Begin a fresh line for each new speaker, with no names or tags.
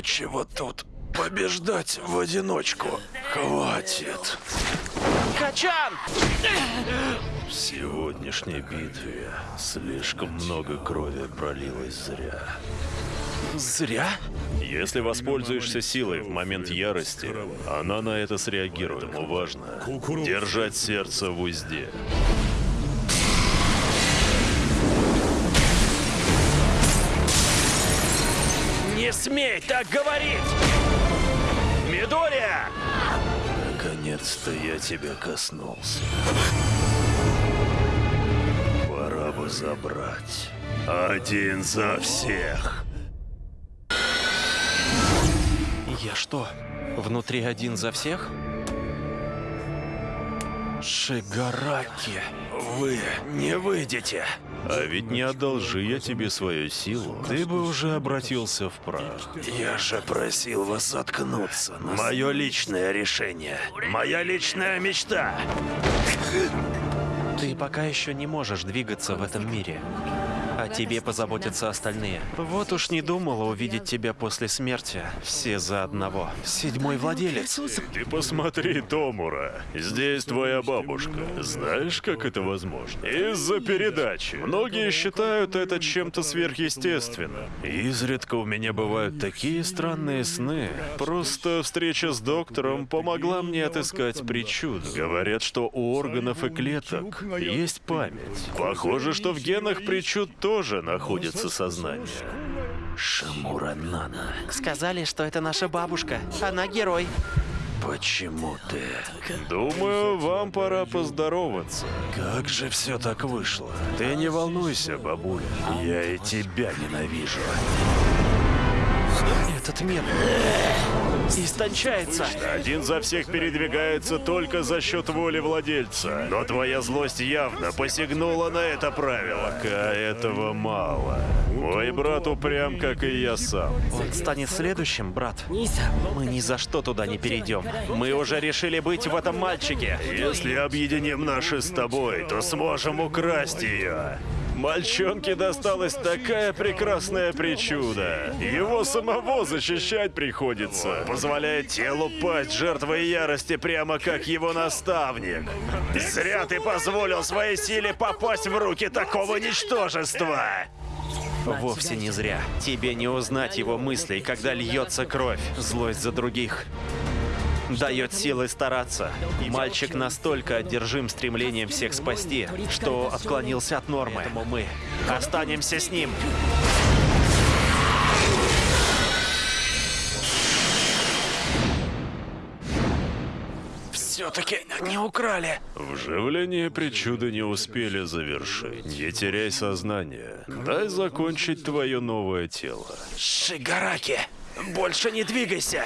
Нечего тут побеждать в одиночку. Хватит.
Качан!
В сегодняшней битве слишком много крови пролилось зря.
Зря?
Если воспользуешься силой в момент ярости, она на это среагирует. Ему важно держать сердце в узде.
Не смей так говорить! Мидория!
Наконец-то я тебя коснулся. Пора бы забрать. Один за всех.
Я что, внутри один за всех? Шигараки, вы не выйдете.
А ведь не одолжи я тебе свою силу, ты бы уже обратился в прах.
Я же просил вас заткнуться. Мое личное решение. Моя личная мечта.
Ты пока еще не можешь двигаться в этом мире. О тебе позаботятся остальные. Вот уж не думала увидеть тебя после смерти. Все за одного. Седьмой владелец.
Ты посмотри, Томура. Здесь твоя бабушка. Знаешь, как это возможно? Из-за передачи. Многие считают это чем-то сверхъестественным. Изредка у меня бывают такие странные сны. Просто встреча с доктором помогла мне отыскать причуду. Говорят, что у органов и клеток есть память. Похоже, что в генах причуд тоже находится сознание.
Шамура Нана,
Сказали, что это наша бабушка. Она герой.
почему ты?
Думаю, вам пора поздороваться.
Как же все так вышло?
Ты не волнуйся, бабуля.
Я и тебя ненавижу.
Этот мир истончается.
Один за всех передвигается только за счет воли владельца. Но твоя злость явно посягнула на это правило. Пока этого мало. Мой брат упрям, как и я сам.
Он станет следующим, брат. Мы ни за что туда не перейдем. Мы уже решили быть в этом мальчике.
Если объединим наши с тобой, то сможем украсть ее. Мальчонке досталась такая прекрасная причуда. Его самого защищать приходится. Позволяет телу пасть жертвой ярости, прямо как его наставник. Зря ты позволил своей силе попасть в руки такого ничтожества.
Вовсе не зря. Тебе не узнать его мыслей, когда льется кровь. Злость за других. Дает силы стараться. Мальчик настолько одержим стремлением всех спасти, что отклонился от нормы. Поэтому мы останемся с ним.
Все-таки не украли.
Вживление причуды не успели завершить. Не теряй сознание. Дай закончить твое новое тело.
Шигараки, больше не двигайся.